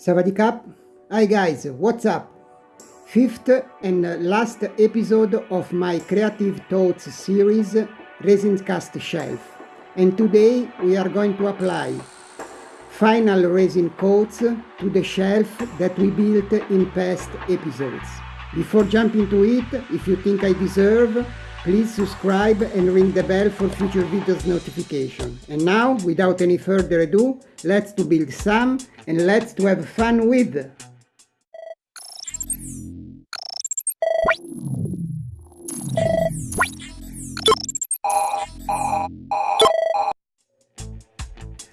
Savadikap. Hi guys, what's up? Fifth and last episode of my Creative Thoughts series Resin Cast Shelf. And today we are going to apply final resin coats to the shelf that we built in past episodes. Before jumping to it, if you think I deserve, please subscribe and ring the bell for future videos notification. And now, without any further ado, let's to build some and let's to have fun with!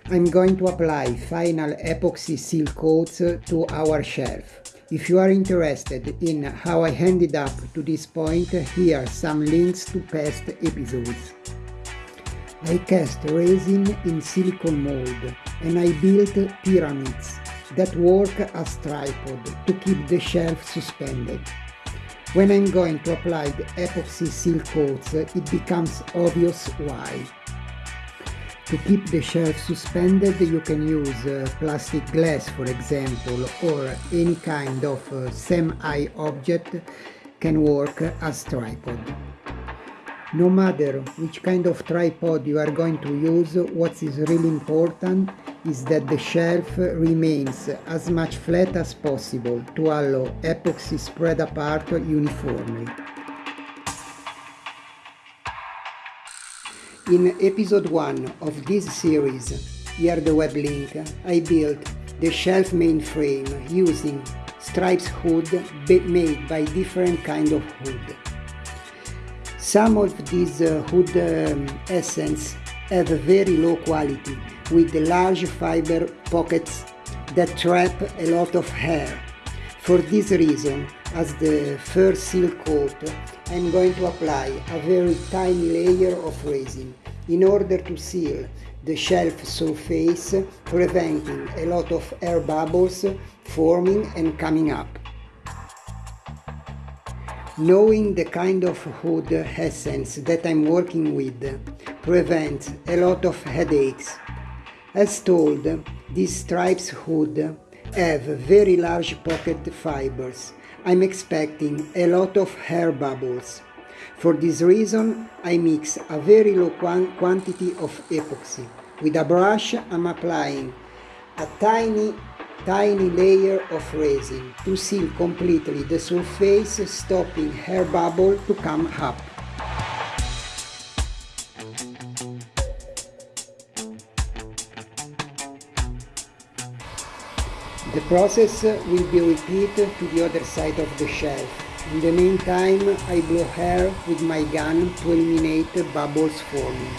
I'm going to apply final epoxy seal coats to our shelf. If you are interested in how I ended up to this point, here are some links to past episodes. I cast resin in silicone mold and I built pyramids that work as tripod to keep the shelf suspended. When I'm going to apply the epoxy seal coats, it becomes obvious why. To keep the shelf suspended you can use uh, plastic glass for example or any kind of uh, semi object can work as tripod. No matter which kind of tripod you are going to use, what is really important is that the shelf remains as much flat as possible to allow epoxy spread apart uniformly. In episode 1 of this series, here the web link, I built the shelf mainframe using stripes hood made by different kind of hood. Some of these uh, hood um, essence have very low quality with large fiber pockets that trap a lot of hair. For this reason, as the first seal coat, I'm going to apply a very tiny layer of resin in order to seal the shelf surface, preventing a lot of air bubbles forming and coming up. Knowing the kind of hood essence that I'm working with prevents a lot of headaches. As told, these stripes hood have very large pocket fibers I'm expecting a lot of hair bubbles. For this reason, I mix a very low quantity of epoxy. With a brush, I'm applying a tiny, tiny layer of resin to seal completely the surface, stopping hair bubble to come up. Process will be repeated to the other side of the shelf. In the meantime, I blow air with my gun to eliminate bubbles forming.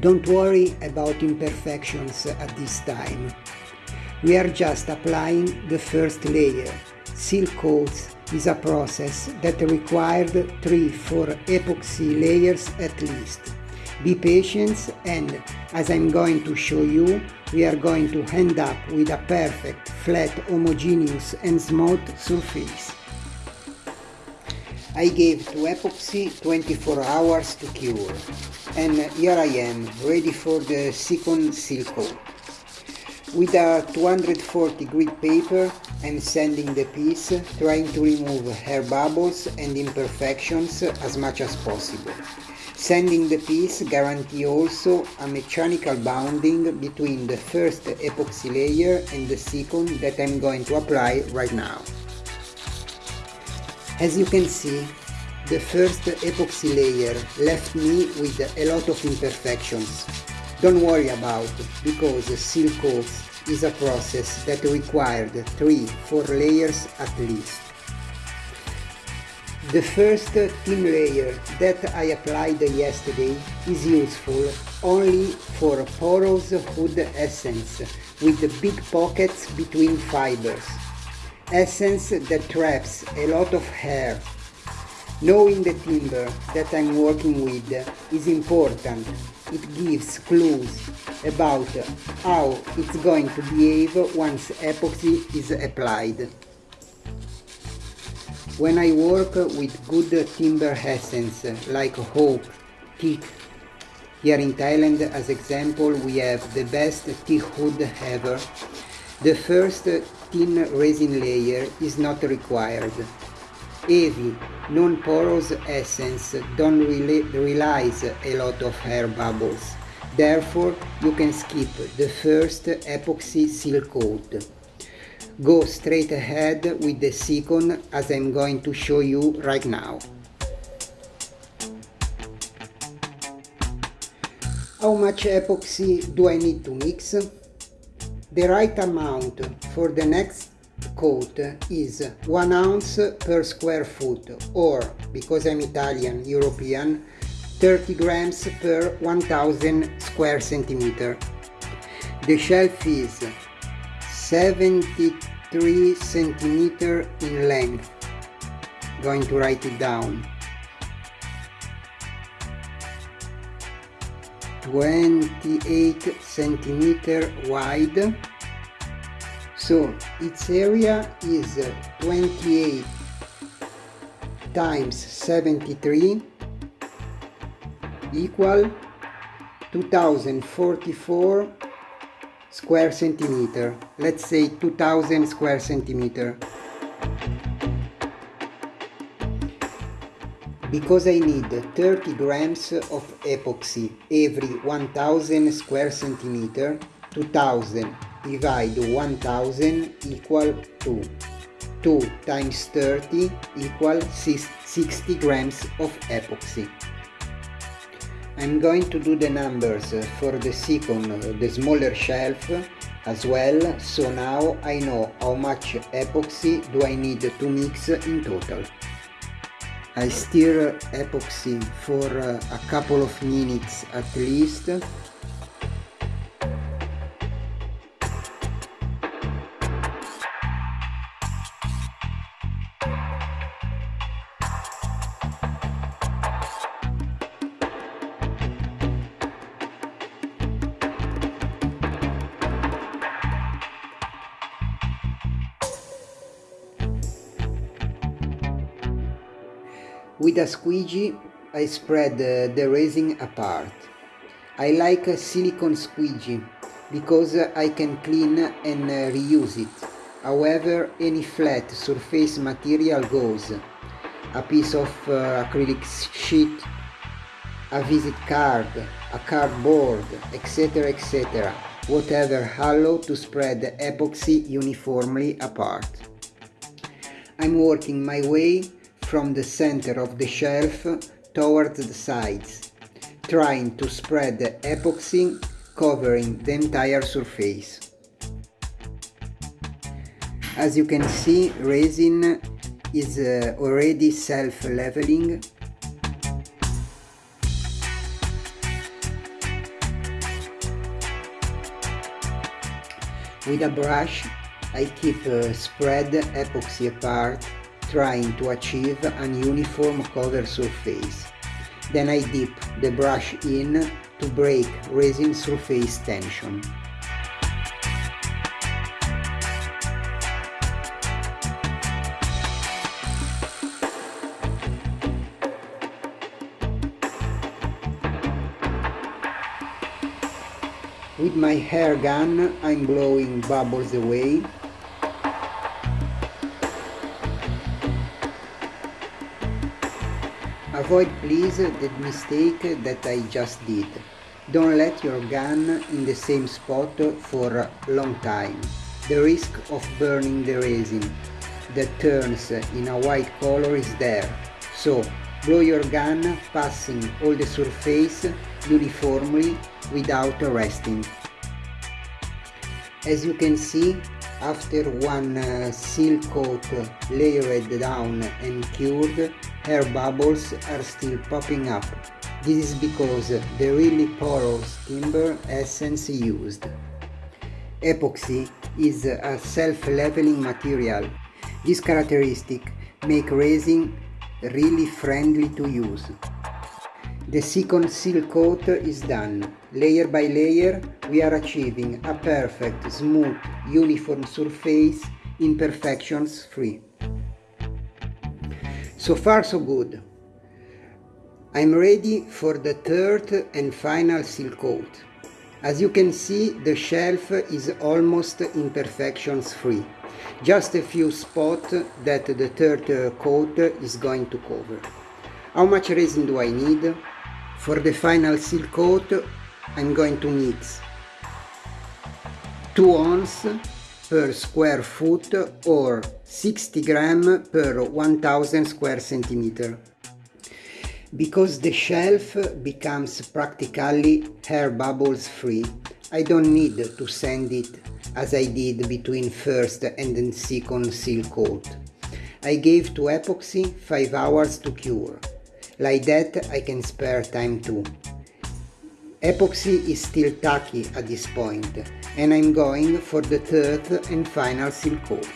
Don't worry about imperfections at this time. We are just applying the first layer, seal coats is a process that required 3-4 epoxy layers at least. Be patient and, as I'm going to show you, we are going to end up with a perfect, flat, homogeneous and smooth surface. I gave to epoxy 24 hours to cure and here I am, ready for the second seal coat. With a 240 grit paper, I'm sanding the piece, trying to remove hair bubbles and imperfections as much as possible. Sanding the piece guarantee also a mechanical bounding between the first epoxy layer and the second that I'm going to apply right now. As you can see, the first epoxy layer left me with a lot of imperfections, don't worry about because seal coat is a process that required 3-4 layers at least. The first thin layer that I applied yesterday is useful only for porous hood essence with big pockets between fibers. Essence that traps a lot of hair. Knowing the timber that I'm working with is important it gives clues about how it's going to behave once epoxy is applied. When I work with good timber essence like oak, teak, here in Thailand as example we have the best teak wood ever, the first thin resin layer is not required. Heavy, non-porous essence don't really release a lot of air bubbles. Therefore, you can skip the first epoxy seal coat. Go straight ahead with the second as I'm going to show you right now. How much epoxy do I need to mix? The right amount for the next coat is 1 ounce per square foot or, because I'm Italian, European, 30 grams per 1000 square centimeter. The shelf is 73 centimeter in length. Going to write it down. 28 centimeter wide so its area is 28 times 73 equal 2044 square centimeter. Let's say 2000 square centimeter. Because I need 30 grams of epoxy every 1000 square centimeter 2000 divide 1000 equal to 2 times 30 equal 60 grams of epoxy. I'm going to do the numbers for the second, the smaller shelf as well, so now I know how much epoxy do I need to mix in total. I stir epoxy for a couple of minutes at least With a squeegee I spread the resin apart. I like a silicone squeegee because I can clean and uh, reuse it. However, any flat surface material goes. A piece of uh, acrylic sheet, a visit card, a cardboard, etc. etc. Whatever hollow to spread the epoxy uniformly apart. I'm working my way from the center of the shelf towards the sides, trying to spread the epoxy covering the entire surface. As you can see, resin is uh, already self-leveling With a brush, I keep uh, spread epoxy apart trying to achieve an uniform cover surface. Then I dip the brush in to break resin surface tension. With my hair gun I'm blowing bubbles away Avoid please the mistake that I just did. Don't let your gun in the same spot for a long time. The risk of burning the resin that turns in a white color is there. So blow your gun passing all the surface uniformly without resting. As you can see, after one uh, seal coat layered down and cured, air bubbles are still popping up. This is because the really porous timber essence used. Epoxy is a self-leveling material. This characteristic make resin really friendly to use. The second seal coat is done. Layer by layer we are achieving a perfect, smooth, uniform surface imperfections free. So far so good. I'm ready for the third and final seal coat. As you can see, the shelf is almost imperfections free. Just a few spots that the third coat is going to cover. How much resin do I need? For the final seal coat, I'm going to mix 2 ounce per square foot or 60 gram per 1000 square centimeter because the shelf becomes practically air bubbles free, I don't need to sand it as I did between first and then second seal coat. I gave to epoxy 5 hours to cure. Like that I can spare time too. Epoxy is still tacky at this point and I'm going for the third and final seal coat.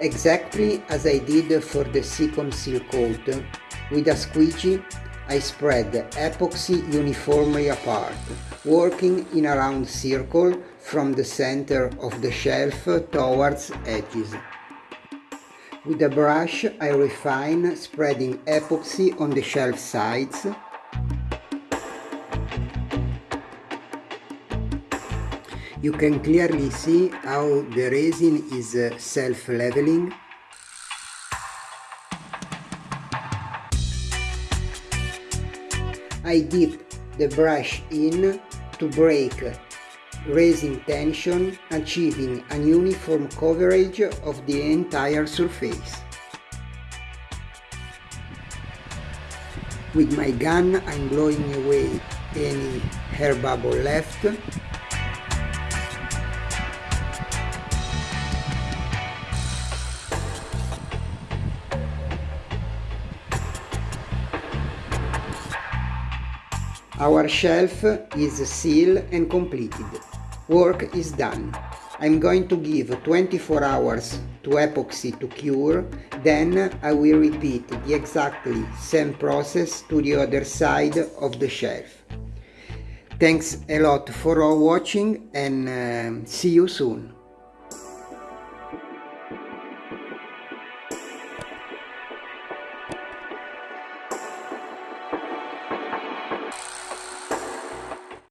Exactly as I did for the second seal coat, with a squeegee I spread the epoxy uniformly apart, working in a round circle from the center of the shelf towards edges. With a brush I refine spreading epoxy on the shelf sides You can clearly see how the resin is uh, self-leveling. I dip the brush in to break raising tension, achieving an uniform coverage of the entire surface. With my gun I'm blowing away any hair bubble left Our shelf is sealed and completed. Work is done. I'm going to give 24 hours to epoxy to cure, then I will repeat the exactly same process to the other side of the shelf. Thanks a lot for watching and uh, see you soon.